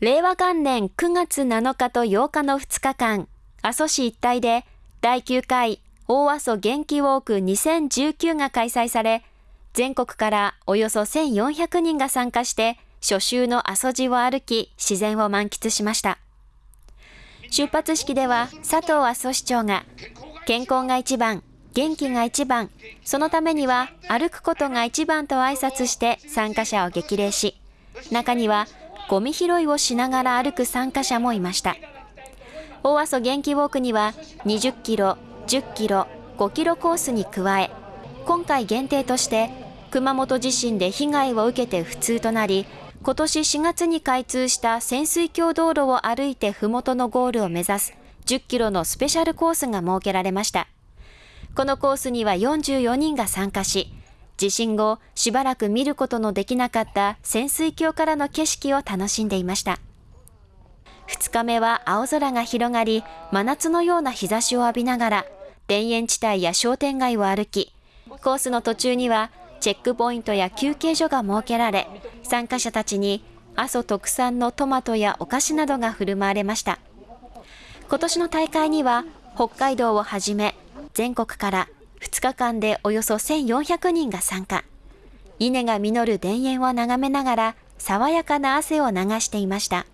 令和元年9月7日と8日の2日間、阿蘇市一帯で第9回大阿蘇元気ウォーク2019が開催され、全国からおよそ1400人が参加して初秋の阿蘇路を歩き、自然を満喫しました。出発式では佐藤阿蘇市長が、健康が一番、元気が一番、そのためには歩くことが一番と挨拶して参加者を激励し、中にはゴミ拾いをしながら歩く参加者もいました。大阿蘇元気ウォークには20キロ、10キロ、5キロコースに加え、今回限定として熊本地震で被害を受けて不通となり、今年4月に開通した潜水橋道路を歩いて麓のゴールを目指す10キロのスペシャルコースが設けられました。このコースには44人が参加し、地震後しばらく見ることのできなかった潜水橋からの景色を楽しんでいました。2日目は青空が広がり、真夏のような日差しを浴びながら、田園地帯や商店街を歩き、コースの途中にはチェックポイントや休憩所が設けられ、参加者たちに阿蘇特産のトマトやお菓子などが振る舞われました。今年の大会には北海道をはじめ全国から2日間でおよそ1400人が参加。稲が実る田園を眺めながら爽やかな汗を流していました。